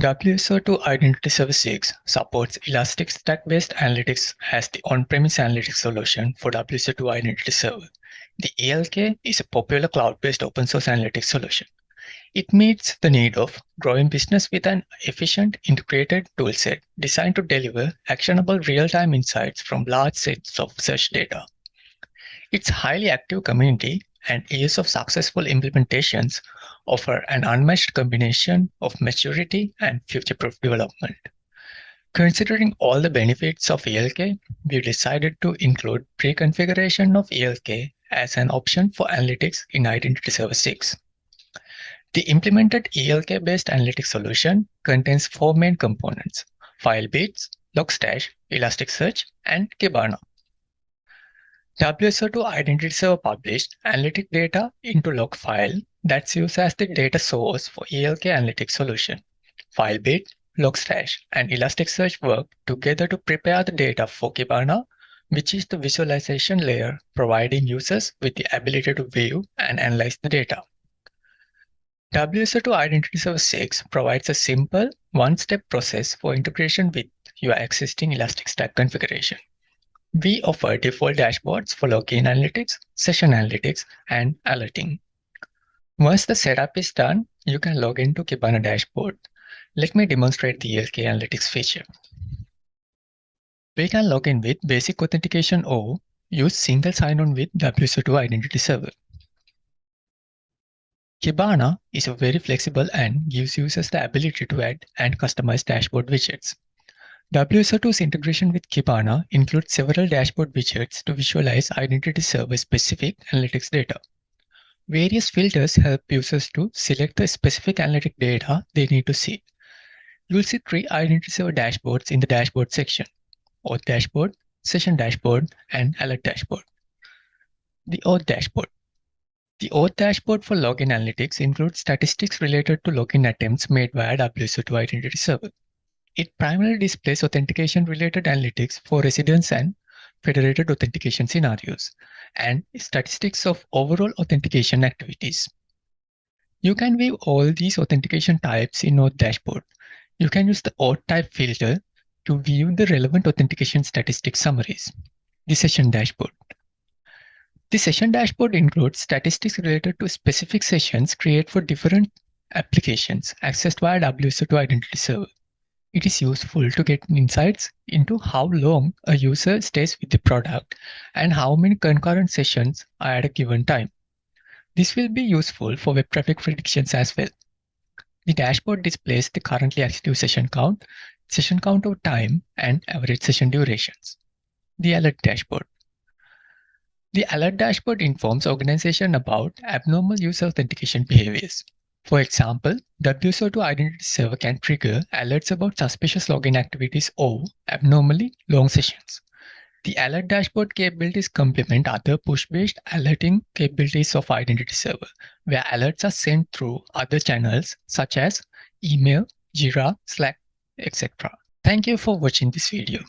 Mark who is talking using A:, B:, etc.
A: WSO2 Identity Server 6 supports Elastic Stack-based analytics as the on-premise analytics solution for WSO2 Identity Server. The ELK is a popular cloud-based open source analytics solution. It meets the need of growing business with an efficient integrated toolset designed to deliver actionable real-time insights from large sets of search data. Its highly active community and years of successful implementations offer an unmatched combination of maturity and future-proof development. Considering all the benefits of ELK, we decided to include pre-configuration of ELK as an option for analytics in Identity Server 6. The implemented ELK-based analytics solution contains four main components, FileBeats, Logstash, Elasticsearch, and Kibana. WSO2 Identity Server published analytic data into log file that's used as the data source for ELK analytics solution. FileBeat, Logstash, and Elasticsearch work together to prepare the data for Kibana, which is the visualization layer providing users with the ability to view and analyze the data. WSO2 Identity Server 6 provides a simple one-step process for integration with your existing Elastic Stack configuration. We offer default dashboards for login analytics, session analytics, and alerting. Once the setup is done, you can log into Kibana dashboard. Let me demonstrate the ELK analytics feature. We can log in with basic authentication or use single sign-on with WSO2 Identity Server. Kibana is very flexible and gives users the ability to add and customize dashboard widgets. WSO2's integration with Kibana includes several dashboard widgets to visualize identity server specific analytics data. Various filters help users to select the specific analytic data they need to see. You'll see three identity server dashboards in the dashboard section, Auth dashboard, session dashboard, and alert dashboard. The Auth dashboard. The Auth dashboard for login analytics includes statistics related to login attempts made via WSO2 Identity Server. It primarily displays authentication-related analytics for residents and federated authentication scenarios, and statistics of overall authentication activities. You can view all these authentication types in Auth dashboard. You can use the Auth type filter to view the relevant authentication statistics summaries. The session dashboard. The session dashboard includes statistics related to specific sessions created for different applications accessed via WSO2 Identity Server. It is useful to get insights into how long a user stays with the product and how many concurrent sessions are at a given time. This will be useful for web traffic predictions as well. The dashboard displays the currently active session count, session count over time, and average session durations. The alert dashboard. The alert dashboard informs organization about abnormal user authentication behaviors. For example, WSO2 Identity Server can trigger alerts about suspicious login activities or abnormally long sessions. The alert dashboard capabilities complement other push-based alerting capabilities of Identity Server, where alerts are sent through other channels such as email, Jira, Slack, etc. Thank you for watching this video.